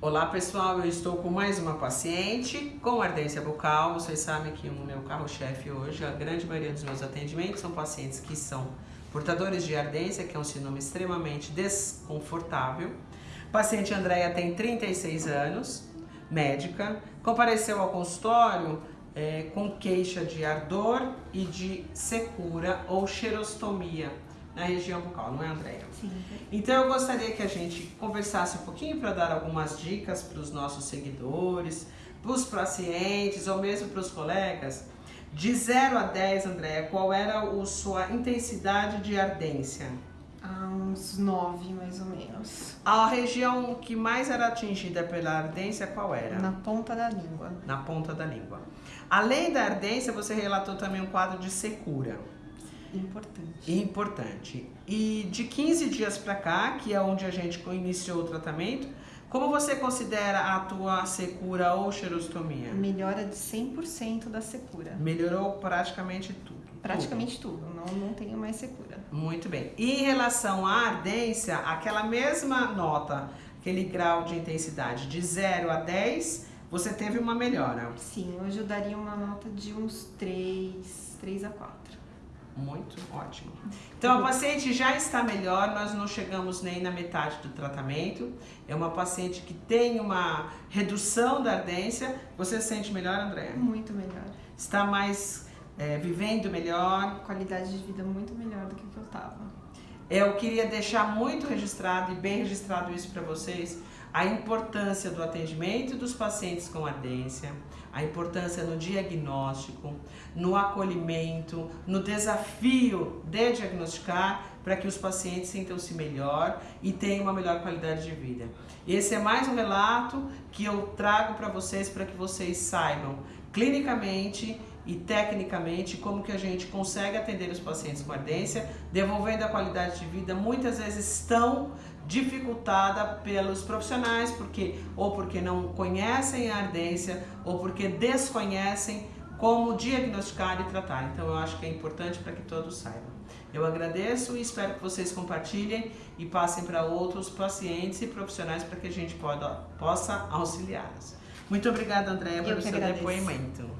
Olá pessoal, eu estou com mais uma paciente com ardência bucal. Vocês sabem que o meu carro-chefe hoje, a grande maioria dos meus atendimentos são pacientes que são portadores de ardência, que é um sinônimo extremamente desconfortável. Paciente Andréia tem 36 anos, médica, compareceu ao consultório é, com queixa de ardor e de secura ou xerostomia na região bucal, não é, Andréia? Sim. Então eu gostaria que a gente conversasse um pouquinho para dar algumas dicas para os nossos seguidores, para os pacientes ou mesmo para os colegas. De 0 a 10, Andréia, qual era a sua intensidade de ardência? Há uns 9, mais ou menos. A região que mais era atingida pela ardência, qual era? Na ponta da língua. Na ponta da língua. Além da ardência, você relatou também um quadro de secura. Importante. Importante. E de 15 dias para cá, que é onde a gente iniciou o tratamento, como você considera a tua secura ou xerostomia? Melhora de 100% da secura. Melhorou praticamente tudo. Praticamente tudo. tudo. Não, não tenho mais secura. Muito bem. E em relação à ardência, aquela mesma nota, aquele grau de intensidade de 0 a 10, você teve uma melhora? Sim, hoje eu daria uma nota de uns 3, 3 a 4. Muito ótimo. Então a paciente já está melhor, nós não chegamos nem na metade do tratamento. É uma paciente que tem uma redução da ardência. Você se sente melhor, André? Muito melhor. Está mais é, vivendo melhor? Qualidade de vida muito melhor do que eu estava. Eu queria deixar muito registrado e bem registrado isso para vocês, a importância do atendimento dos pacientes com ardência, a importância no diagnóstico, no acolhimento, no desafio de diagnosticar para que os pacientes sintam-se melhor e tenham uma melhor qualidade de vida. Esse é mais um relato que eu trago para vocês para que vocês saibam clinicamente e tecnicamente como que a gente consegue atender os pacientes com ardência, devolvendo a qualidade de vida muitas vezes tão dificultada pelos profissionais, porque ou porque não conhecem a ardência ou porque desconhecem como diagnosticar e tratar. Então eu acho que é importante para que todos saibam. Eu agradeço e espero que vocês compartilhem e passem para outros pacientes e profissionais para que a gente poda, possa auxiliá-los. Muito obrigada, Andréa, pelo seu agradeço. depoimento.